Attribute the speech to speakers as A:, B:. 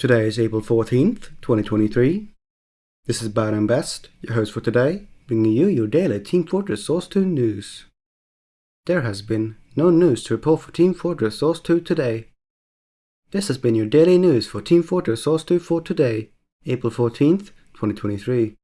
A: Today is April 14th, 2023. This is Bad and Best, your host for today, bringing you your daily Team Fortress Source 2 news. There has been no news to report for Team Fortress Source 2 today. This has been your daily news for Team Fortress Source 2 for today, April 14th, 2023.